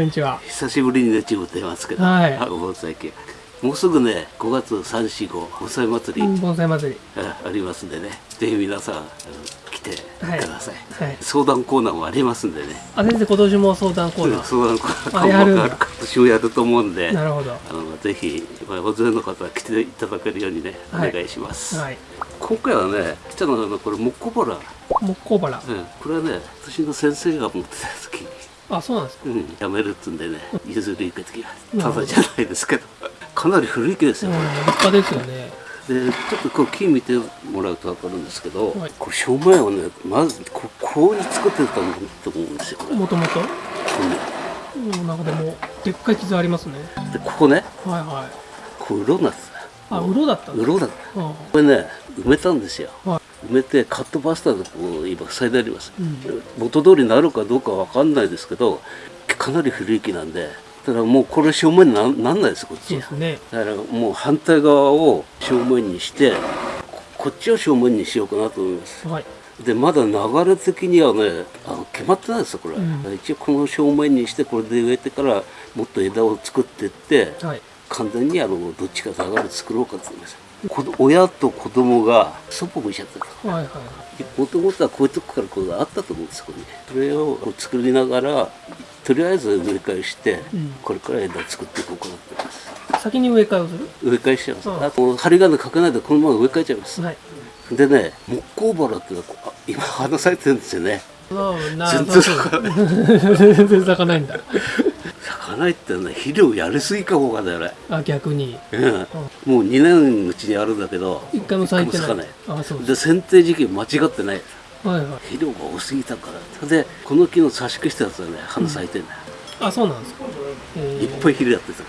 こんにちは。久しぶりにねちぶってますけど、はいあ盆栽系もうすぐね5月345盆栽祭り、盆栽祭り。あありますんでねぜひ皆さん来てください、はい。相談コーナーもありますんでねあ、先生、今年も相談コーナー。相談コーナあやる今年もやると思うんでなるほど。あのぜひまあ大勢の方は来ていただけるようにねおはい願いします、はい。今回はねちょっとあのこれ木工バラ、木工バラ。うん、これはね私の先生が持ってた時にあ、そうなんですか。うん、やめるっつんでね譲り受けてきまなるほど。ただじゃないですけど。かなり古い木ですうん、よ、立派ですよね。でちょっとこう木見てもらうと分かるんですけど、はい。これ正面をねまずここうに作ってたと思うんですよもともと？こう。ん、なんかでも、でっかい傷ありますね。でここね。はいはい。こう鱗なんですあ、うろだったんだ。鱗だった。うん。これね埋めたんですよ。は埋めてカットバスターでこう今塞いであります、うん。元通りになるかどうかわかんないですけどかなり古い木なんでだからもうこれ正面になんなんないですこっちそうですね。だからもう反対側を正面にしてここっちを正面にしようかなと思います。はい。でまだ流れ的にはねあの決まってないですよこれ、うん。一応この正面にしてこれで植えてからもっと枝を作っていってはい。完全にあのどっちか流れ作ろうかと思います親と子供がそっぽ向いちゃってるはいはい。もともとはこういうとこからこうあったと思うんですここに。それを作りながらとりあえず植え替えして、うん。これから枝作っていこうかなと思います。先に植え替えをする？植え替えしちゃいます、うん。あと針金かけないでこのまま植え替えちゃいます、はい。でね木工バラっていうのは今花咲いてるんですよね。全然咲かない。全然咲かないんだ。ないってね肥料やりすぎかもわかんない俺あ、逆に。うん。もう2年うちにあるんだけど一回も咲いてない。あ、そうで剪定時期間違ってない。はいはい。肥料が多すぎたから。でこの木の差しくしたやつはね花咲いてんだよ、あ、そうなんですか。えいっぱい肥料やってた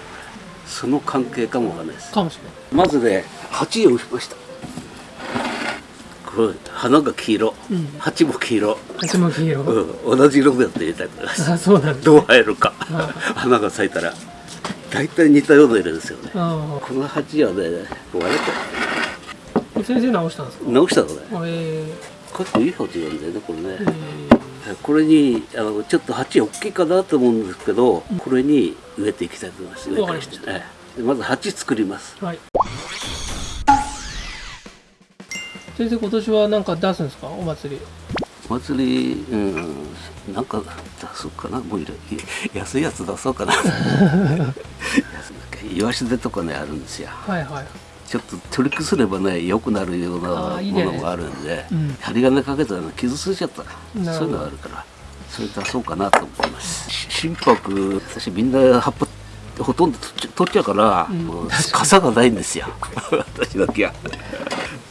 その関係かもわかんないです。かもしれない。まずね鉢をしました花が黄色、うん。鉢も黄色、鉢巻き色。うん、同じ色でやって入れたいと思います。あ、そうなんです。どう生えるか。は花が咲いたら大体似たような色ですよね。あこの鉢はね割れてあ、先生直したんですか？直したのね。え。結構いい鉢なんだよねこれー、え。ねこれにあのちょっと鉢大きいかなと思うんですけど、これに植えていきたいと思います。植え替えしまず鉢作ります。ー、はい。先生、今年は何か出すんですか、お祭り。お祭りうんなんか出そうかな。もう安いやつ出そうかな。イワシ手とかねあるんですよ。はいはい。ちょっと取り崩ればね良くなるようなあものもあるんでうん。針金かけたらね傷ついちゃった。そういうのがあるからそれ出そうかなと思います。し心拍私みんな葉っぱほとんど取っちゃ取っちゃうから、うん。かに傘がないんですよ。私だけは、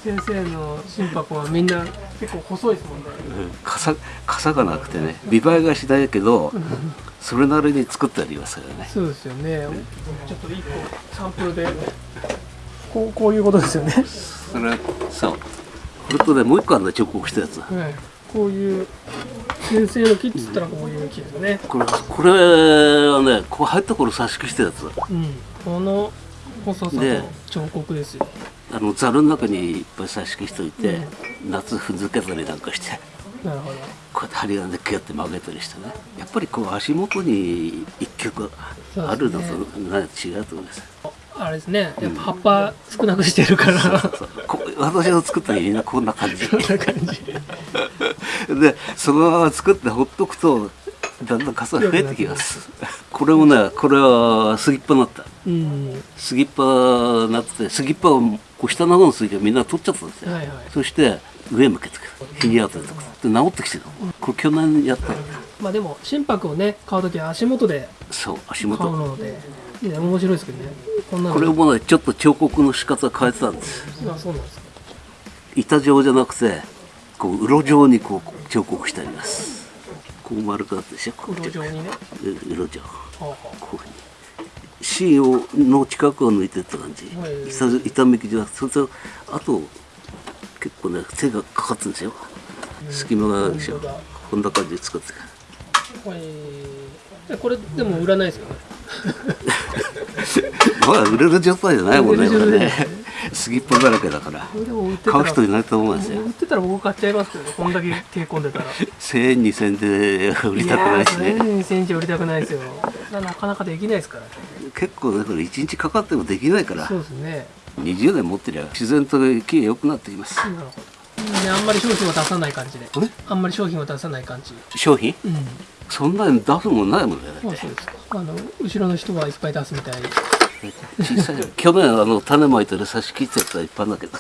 先生の心拍はみんな結構細いですもんね。うん傘傘がなくてね見栄えがしないけどそれなりに作ってありますからねそうですよね。ちょっと一個サンプルで。こう、こういうことですよね。それそうこれとねもう一個あるんだ彫刻したやつはい。こういう。先生の木っつったら、こういう木ですね。これこれはねこう入った頃差しくしたやつうん。この細さねの彫刻ですよ。あのざるの中にいっぱい差しくしといて、夏ふざけたりなんかしてなるほど。こうやって針金でキュッて曲げたりしてねやっぱりこう足元に一曲あるのとな違うと思いますあれですね。やっぱ葉っぱ少なくしてるから。そうこ私の作った家がこんな感じこんな感じ。でそのまま作ってほっとくとだんだん傘が増えてきますこれもねこれは杉っぱになったうん。杉っぱになってて杉っぱをこう下の方の杉がみんな取っちゃったんですよ、はいはい。そして上向けてくる。日に当ててくるで治ってきてる。のこれ去年やったまあでも心拍をね買うときは足元でそう足買う元ので、面白いですけどね。こんなの。これもねちょっと彫刻の仕方変えてたんです。あそうなんですか。板状じゃなくてこう鱗状にこう彫刻してあります。こう丸くなってしょ。こう黒状にね。う鱗状。こういうふうに芯をの近くを抜いてった感じ。はい。板板めきじゃなくてそれとあと結構ね手がかかってるんですよ。隙間があるでしょこんな感じで作ってあはい。でこれでも売らないですよね。まだ売れる状態じゃないもんねこれね。杉っぽだらけだから。買う人いないと思うんですよ。売ってたら僕買っちゃいますけどね。こんだけ手込んでたら。1000円2000円で売りたくないしね。2000円じゃ売りたくないですよ。なかなかできないですからね。結構ねこれ1日かかってもできないからそうですね。20年持ってりゃ自然と木が良くなっています。なるほどであんまり商品を出さない感じで。えあんまり商品を出さない感じ。商品？うん。そんなに出すもんないもんね。そうそうです。かあの後ろの人はいっぱい出すみたい小さい去年あの種まいてる差し切っちゃったらいっぱいだけど。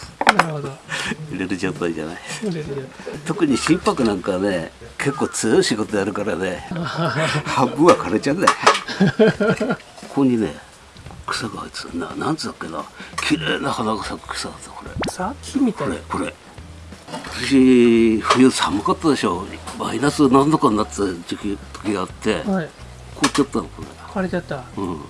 入れる状態じゃない。特に心拍なんかね結構強い仕事やるからね 半分は枯れちゃうんだよ。ここにね草が生えてた。ななんつうんだっけな。綺麗な花が咲く草だったこれ。さ木みたいな。これこれ。今年冬寒かったでしょ。マイナス何度かになってた時期時があって。はい凍っちゃったのこれ枯れちゃった。うん。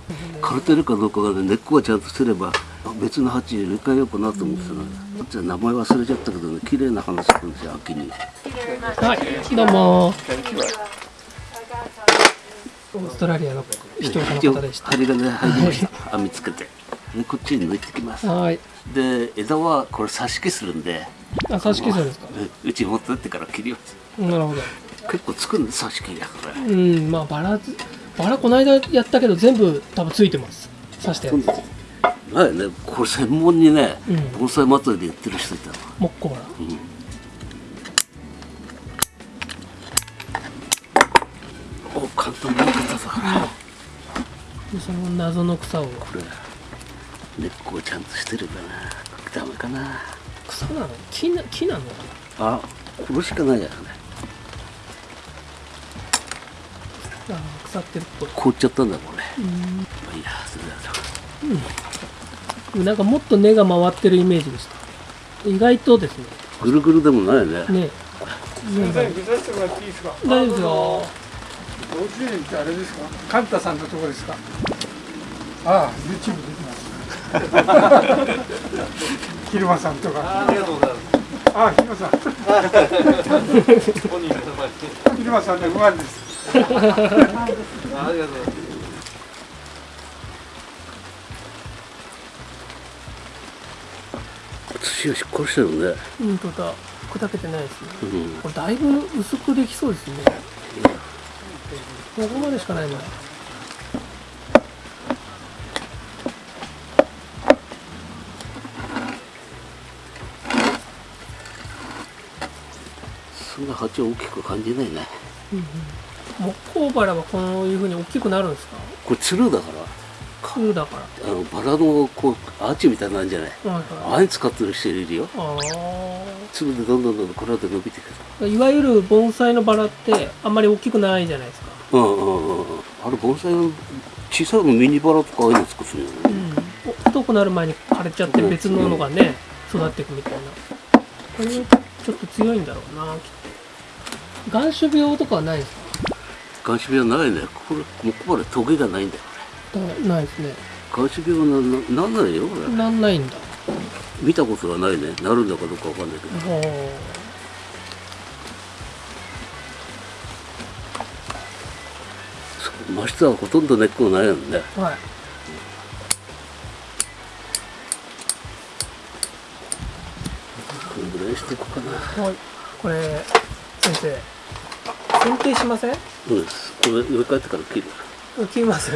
枯れてるかどうかがね根っこがちゃんとすれば別の鉢入れ替えようかなと思ってたの。じゃあ名前忘れちゃったけどね綺麗な花咲くんですよ秋に。はいどうも。オーストラリアの視聴者の方でした。針金入りました。網つけて。でこっちに抜いてきます。はい。で枝はこれ挿し木するんで。あ挿し木するんですか？ねうち持ってってから切ります。なるほど。結構つくんで挿し木が。これ。うんまあバラずバラこの間やったけど全部多分ついてます。刺したやつ。前ねこれ専門にね、うん。盆栽祭りでやってる人いたの。木工バラお簡単な方だでその謎の草を。これ根っこちゃんとしてるかな。ダメかな。草なの？木な木なの？かあこれしかないやね。なあ腐ってるっぽい凍っちゃったんだこれまあいいやそれだなんかもっと根が回ってるイメージでした意外とですねとぐるぐるでもないねねすみません、見させてもらっていいですか？大丈夫ですよ幼稚園ってあれですか？カンタさんのとこですか？ああ、YouTube 出てます。昼間さんとか。ありがとうございます。ああ、昼間さん。昼間さんでう。まいです。土をしっかりしてるねう。んとだ砕けてないですねう。んこれだいぶ薄くできそう。ですねここまでしかないなそんな鉢は大きく感じないねう。んう。ん木工バラはこういうふうに大きくなるんですか？これつるだから。空だから。あのバラのこうアーチみたいなんじゃない？はいはい。ああい使ってる人いるよ。あつるでどんどんどんどんこれで伸びてく。るあいわゆる盆栽のバラってあんまり大きくないじゃないですか。うんうんうんうん。あれ盆栽の小さいのミニバラとかああいうの作ってるよね。うん。太くなる前に枯れちゃって別ののがね育っていくみたいな。これはちょっと強いんだろうなきっと。眼種病とかはないですか？眼種病ないね。これもうこれトゲがないんだよ。だないですね。これ眼種病なななんないよこれ。なんないんだ。見たことはないね。なるんだかどうかわかんないけど。真下はほとんど根っこがないよね。うはい。これぐらいしていこうかな。はい。これ先生剪定しません？そうです？これ植え替えてから切る？切ります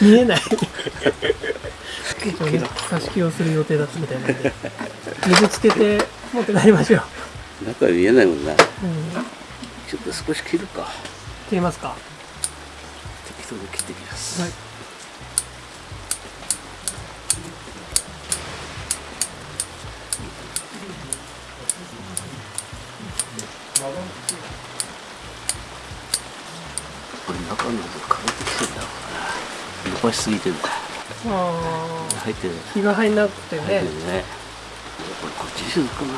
見えない差し木をする予定だったみたいなんで。水つけて持って帰りましょう、中は見えないもんな。うん、ちょっと少し切るか。切りますか？適当に切っていきます、はい中のと枯れてきてんだろうな。伸ばしすぎてんだ。あ入ってる。ー日が入んなくて入ってねるね。これこっちにするかな。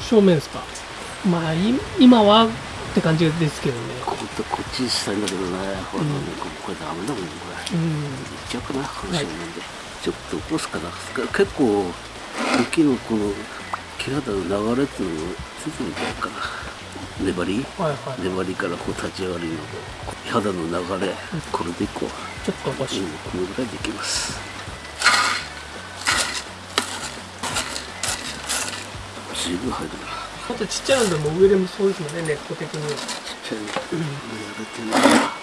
正面ですか？まあい今はって感じですけどね。こここっちにしたいんだけどね。ほら、うん。これダメだもんねこれ。うん。いっちゃうかなこの正面で、ちょっと起こすかな結構雪のこの木肌の流れっていうのをついてみたいかな粘りはいはい。粘りからこう立ち上がりの肌の流れこれでいこう。ちょっとおかしい、うん、このぐらいでいきます。随分入るな。あとちっちゃいのでも上でもそうですもんね根っこ的には。ちっちゃいの、うん、やれてるな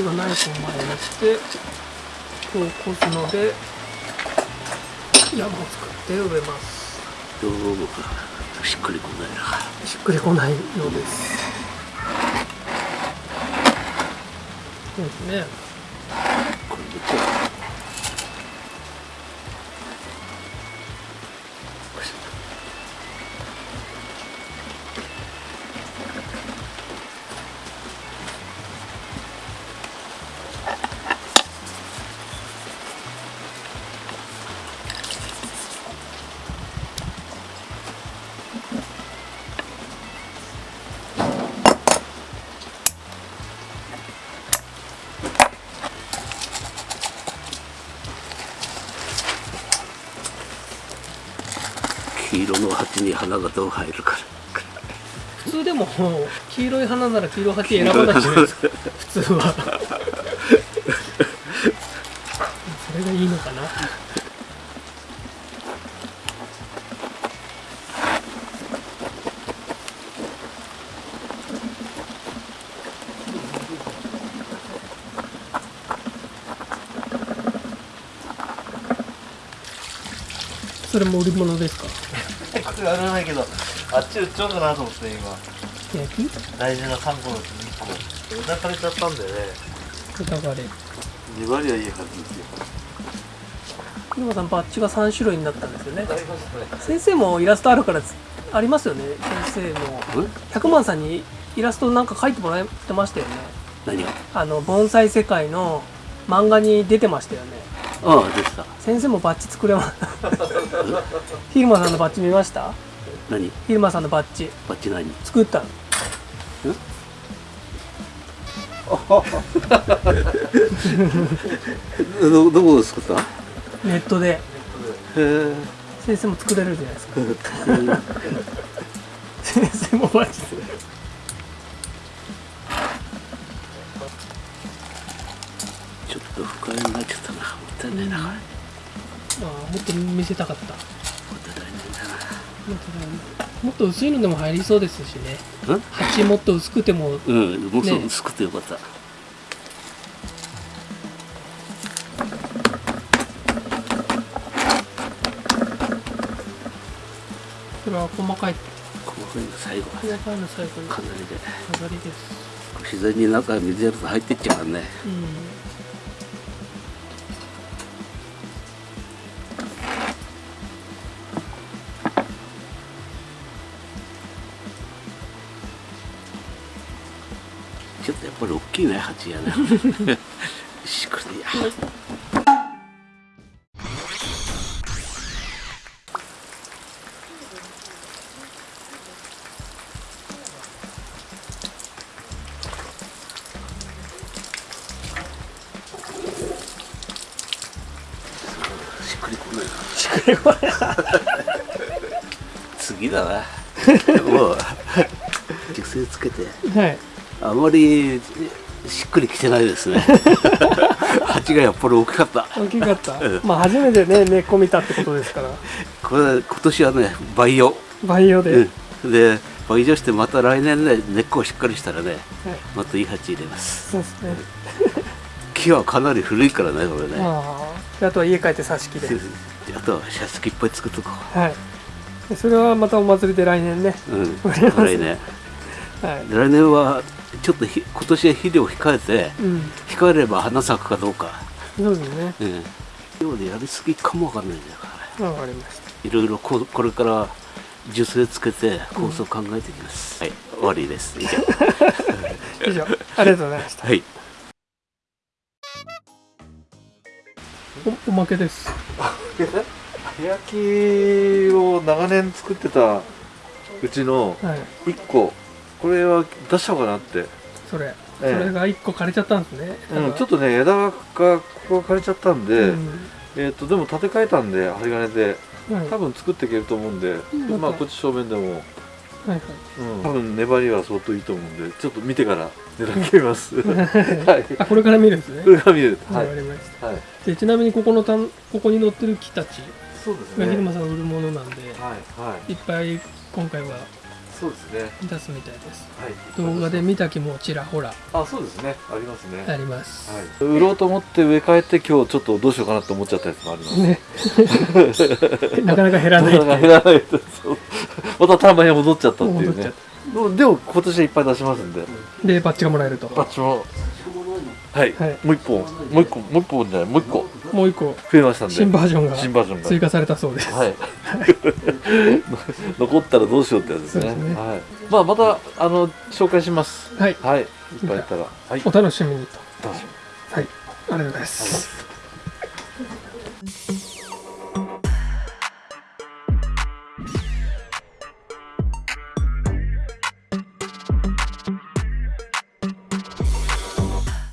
ちがナイフを前にしてこうこすので山を作って植えます。どうもしっくりこないな。しっくりこないようです。そうですね。これで黄色の鉢に花がどう入るか普通でも黄色い花なら黄色い鉢選ばないじゃないですか？普通はそれがいいのかなそれも売り物ですか？これあれないけどあっち売っちゃおうかなと思って今。焼き？大事な3個のうち2個。枝枯れちゃったんでね。豚バレ2割はいいはずですよ。今さんバッジが3種類になったんですよね。ね。先生もイラストあるからつありますよね。先生も。うん百万さんにイラストなんか描いてもらってましたよね。何が？あの盆栽世界の漫画に出てましたよね。ああでした。先生もバッジ作れま ヒルマさんのバッジ見ました？何？ヒルマさんのバッジ。バッチ何作ったの？どどこで作った？へネットで。え。先生も作れるじゃないですか。先生もバッジちょっと不快になっちゃったな。もったいないなこれもああもっと見せたかった。もっともっと薄いのでも入りそうですしね。うん？鉢もっと薄くてもうんもうそうね。薄くてよかった、これは細かい。細かいの最後細かいの最後に。かなりで。飾りです。自然に中水やると入ってっちゃうからね。うんきいね鉢やね しっくりや。しっくりこないなしっくりこな。い 次だなもう。熟成つけて。はい。あまりしっくりきてないですね。鉢がやっぱり大きかった。大きかった。うんまあ初めてね根っこ見たってことですから。これ今年はね培養、培養で、うん、で培養してまた来年ね根っこをしっかりしたらねはい。またいい鉢入れます。そうですね。木はかなり古いからねこれね。あとは家帰って挿し木で。あとはシャツいっぱい作っとこはい。でそれはまたお祭りで来年ね。う、うん、来年。はい。来年はちょっとひ今年は肥料を控えてうん。控えれば花咲くかどうか、そうですねうん、量でやりすぎかもわかんないんだからわかりました。いろいろここれから樹勢つけて構想を考えていきます、はい。終わりです。以上。以上。ありがとうございました。はい。おおまけです。焼きを長年作ってたうちのはい。1個これは出しちゃおうかなって、それ、ええ。それが一個枯れちゃったんですね。うん、ちょっとね枝がここが枯れちゃったんで、うん。えー、とでも建て替えたんで針金で。はい。多分作っていけると思うんで、んまあこっち正面でも、はいはい。うん、多分粘りは相当いいと思うんでちょっと見てから値段決めます。はい。あこれから見るんですね。これから見る。わ、はいはい。でちなみにここのたんここに載ってる木たちそうですが昼間さんの売るものなんで、はいはい。いっぱい今回はそうですね。出すみたいです。はい。動画で見た気もちらほら。あそうですね。ありますね。あります、はい、売ろうと思って植え替えて今日ちょっとどうしようかなと思っちゃったやつもあります。ね。なかなか減らない。なかなか減らない。また単売に戻っちゃったっていうね。でも今年はいっぱい出しますんで。でバッジがもらえると。バッチも。はい、はい。もう一本。もう一個。もう一本じゃない。もう一個もう一個。増えましたんで。新バージョンが新バージョンが。追加されたそうです。はい。残ったらどうしようってやつですね。ね。はい、まあまたあの紹介します。はい。はい。いっぱいいたら。はい。お楽しみにと。楽しみ。はい。ありがとうございます